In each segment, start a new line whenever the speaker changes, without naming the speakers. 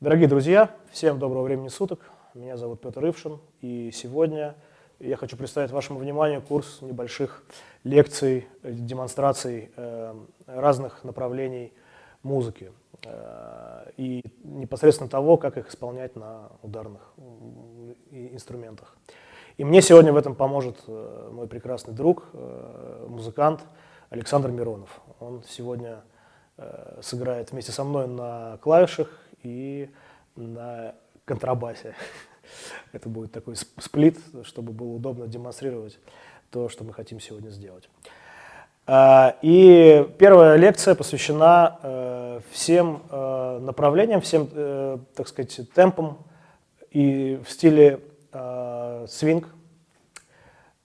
Дорогие друзья, всем доброго времени суток. Меня зовут Петр Ившин, и сегодня я хочу представить вашему вниманию курс небольших лекций, демонстраций э, разных направлений музыки э, и непосредственно того, как их исполнять на ударных инструментах. И мне сегодня в этом поможет э, мой прекрасный друг, музыкант Александр Миронов. Он сегодня сыграет вместе со мной на клавишах и на контрабасе. Это будет такой сплит, чтобы было удобно демонстрировать то, что мы хотим сегодня сделать. А, и первая лекция посвящена э, всем э, направлениям, всем, э, так сказать, темпам и в стиле свинг,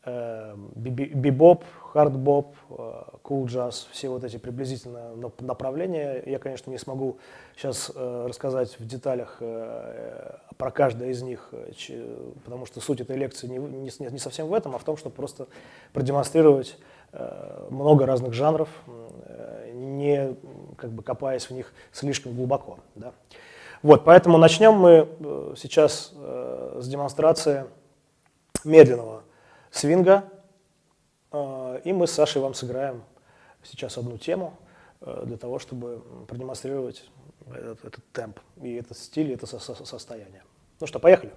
бибоп, хардбоп, кул джаз, все вот эти приблизительно направления. Я, конечно, не смогу сейчас э, рассказать в деталях э, про каждое из них, э, потому что суть этой лекции не, не, не совсем в этом, а в том, чтобы просто продемонстрировать много разных жанров, не как бы копаясь в них слишком глубоко. Да. Вот, поэтому начнем мы сейчас с демонстрации медленного свинга, и мы с Сашей вам сыграем сейчас одну тему э, для того, чтобы продемонстрировать этот, этот темп, и этот стиль, и это состояние. Ну что, поехали.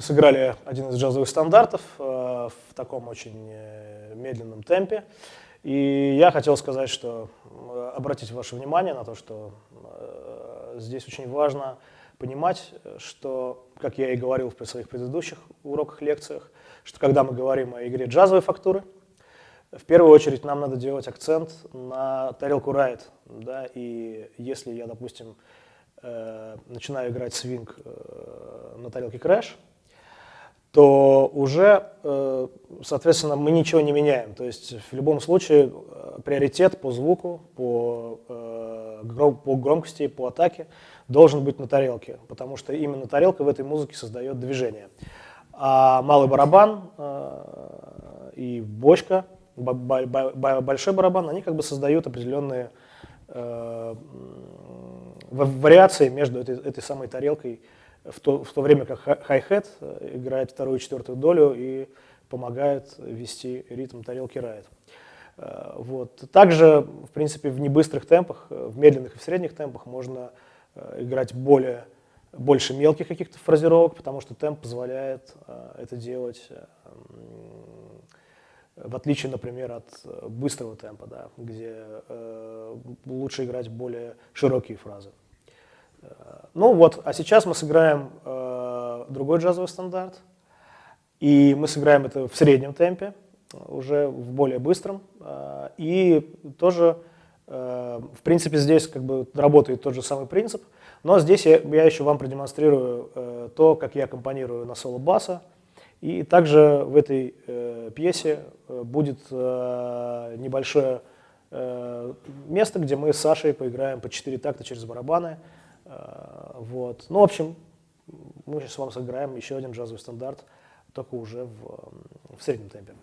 Мы сыграли один из джазовых стандартов э, в таком очень э, медленном темпе. И я хотел сказать, что э, обратить ваше внимание на то, что здесь очень важно понимать, что, как я и говорил в своих предыдущих уроках, лекциях, что когда мы говорим о игре джазовой фактуры, в первую очередь нам надо делать акцент на тарелку райт. Да, и если я, допустим, э, начинаю играть свинг э, на тарелке крэш, то уже, э, соответственно, мы ничего не меняем. То есть в любом случае э, приоритет по звуку, по, э, по громкости, по атаке должен быть на тарелке, потому что именно тарелка в этой музыке создает движение. А малый барабан и бочка, большой барабан, они как бы создают определенные вариации между этой, этой самой тарелкой в то, в то время как хай-хет э, играет вторую и четвертую долю и помогает вести ритм тарелки райт. Э, вот. Также, в принципе, в небыстрых темпах, э, в медленных и в средних темпах можно играть более, больше мелких каких-то фразировок, потому что темп позволяет это делать, в отличие, например, от быстрого темпа, да, где лучше играть более широкие фразы. Ну вот, а сейчас мы сыграем э, другой джазовый стандарт, и мы сыграем это в среднем темпе, уже в более быстром, э, и тоже, э, в принципе, здесь как бы работает тот же самый принцип, но здесь я, я еще вам продемонстрирую э, то, как я компонирую на соло баса, и также в этой э, пьесе э, будет э, небольшое э, место, где мы с Сашей поиграем по 4 такта через барабаны, вот. Ну, в общем, мы сейчас с вами сыграем еще один джазовый стандарт, только уже в, в среднем темпе.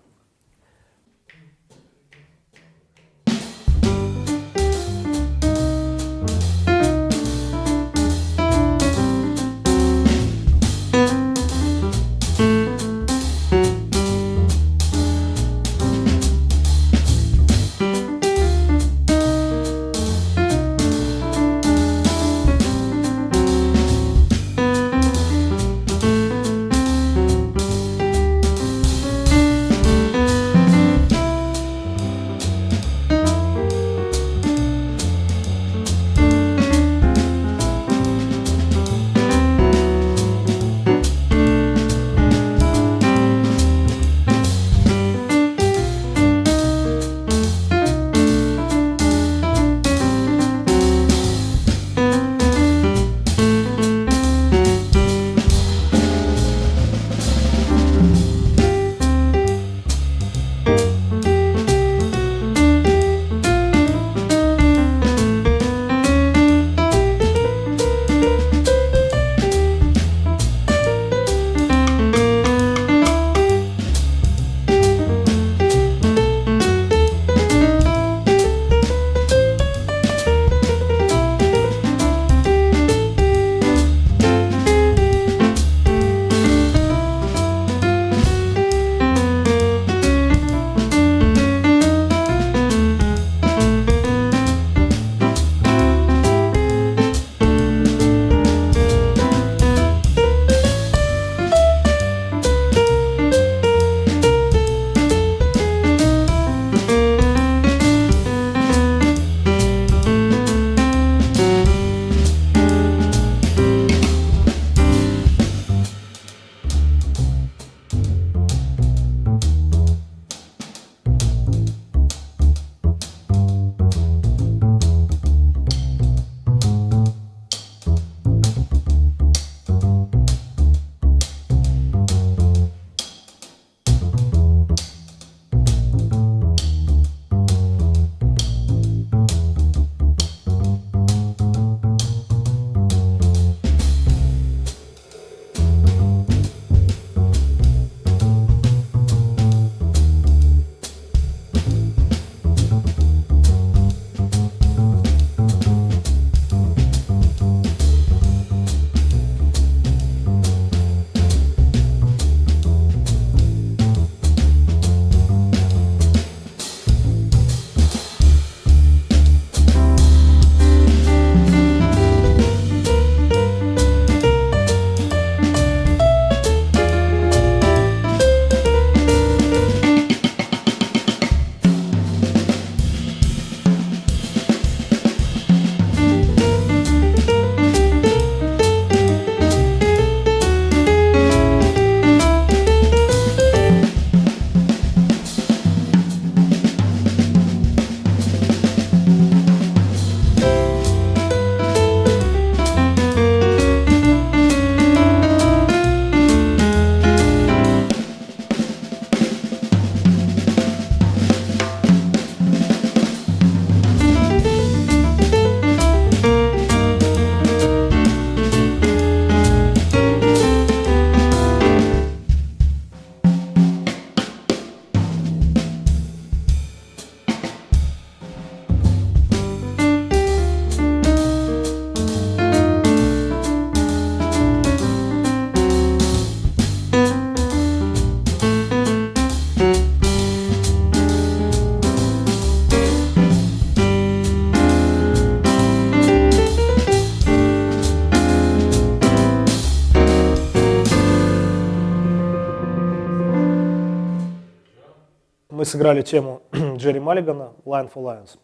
Мы сыграли тему Джерри Маллигана «Line for Lions»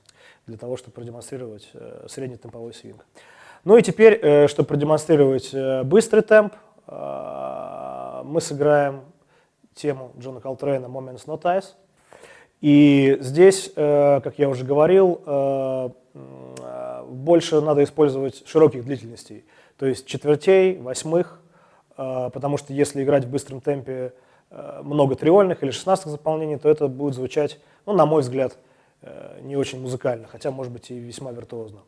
для того, чтобы продемонстрировать э, средний темповой свинг. Ну и теперь, э, чтобы продемонстрировать э, быстрый темп, э, мы сыграем тему Джона Колтрейна «Moments Not Ice». И здесь, э, как я уже говорил, э, э, больше надо использовать широких длительностей, то есть четвертей, восьмых, э, потому что если играть в быстром темпе много триольных или шестнадцатых заполнений, то это будет звучать, ну, на мой взгляд, э, не очень музыкально, хотя, может быть, и весьма виртуозно.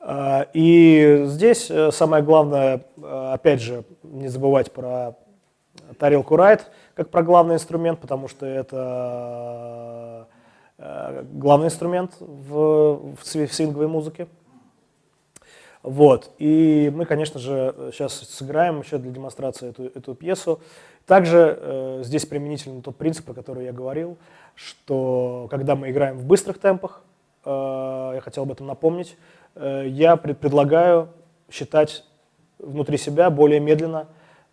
Э, и здесь самое главное, опять же, не забывать про тарелку райт как про главный инструмент, потому что это главный инструмент в, в свинговой музыке. Вот. И мы, конечно же, сейчас сыграем еще для демонстрации эту, эту пьесу. Также э, здесь применительно тот принцип, о котором я говорил, что когда мы играем в быстрых темпах, э, я хотел об этом напомнить, э, я пред, предлагаю считать внутри себя более медленно.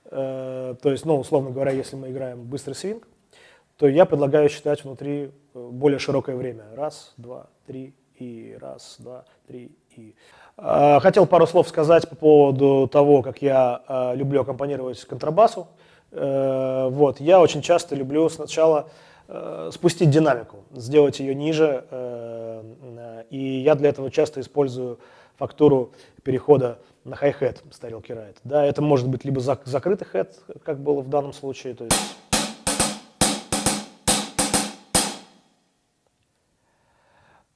Э, то есть, ну, условно говоря, если мы играем быстрый свинг, то я предлагаю считать внутри э, более широкое время. Раз, два, три, и раз, два, три, и... Э, хотел пару слов сказать по поводу того, как я э, люблю аккомпанировать контрабасу. Э, вот, я очень часто люблю сначала э, спустить динамику, сделать ее ниже, э, и я для этого часто использую фактуру перехода на хай-хет с тарелки райт. Да, это может быть либо закрытый хэт, как было в данном случае, то есть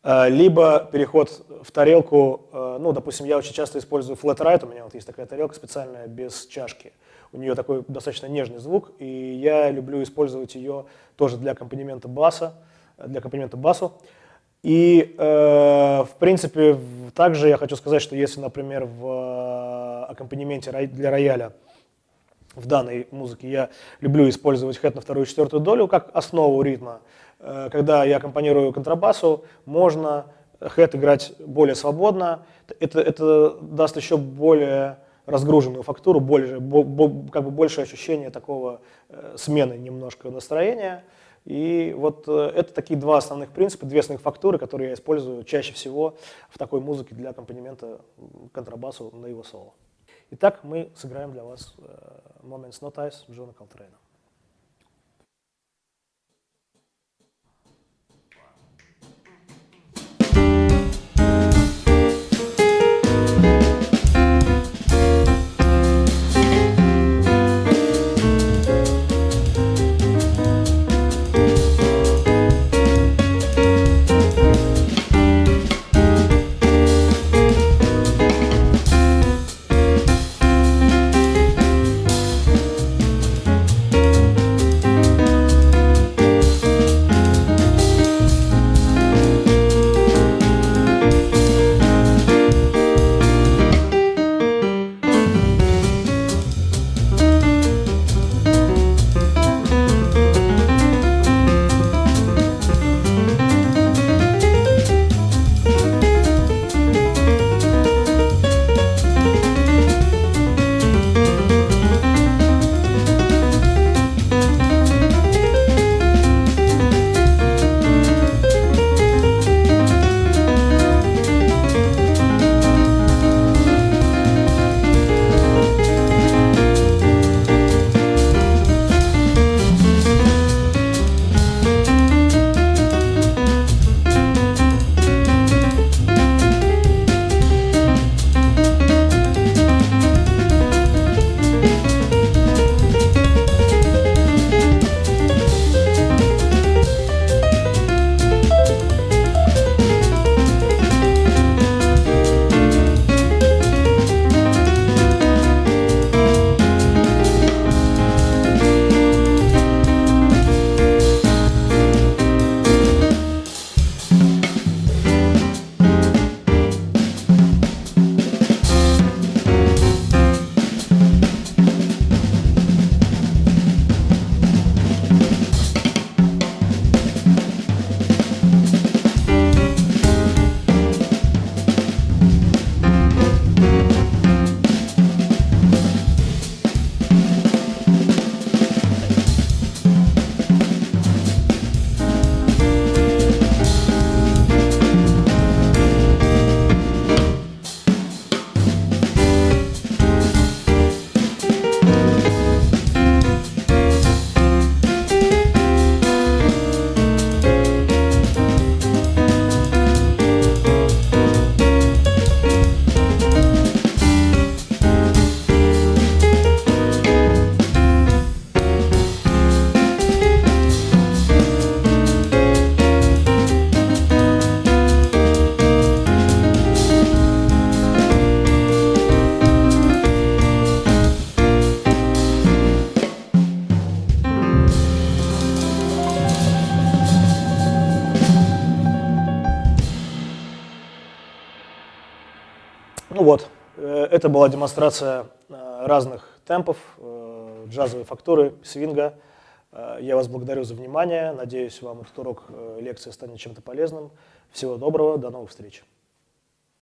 либо переход в тарелку, ну, допустим, я очень часто использую flat right, у меня вот есть такая тарелка специальная без чашки, у нее такой достаточно нежный звук, и я люблю использовать ее тоже для аккомпанемента баса, для аккомпанемента басу. И, э, в принципе, также я хочу сказать, что если, например, в э, аккомпанементе для рояля в данной музыке я люблю использовать хэт на вторую и четвертую долю как основу ритма, э, когда я аккомпанирую контрабасу, можно хэт играть более свободно. Это, это даст еще более разгруженную фактуру, больше, как бы больше ощущения такого э, смены немножко настроения. И вот э, это такие два основных принципа, две основных фактуры, которые я использую чаще всего в такой музыке для аккомпанемента контрабасу на его соло. Итак, мы сыграем для вас э, Moments Not Ice Джона Колтрейна. Это была демонстрация э, разных темпов, э, джазовой фактуры, свинга. Я вас благодарю за внимание. Надеюсь, вам этот урок лекции станет чем-то полезным. Всего доброго, до новых встреч.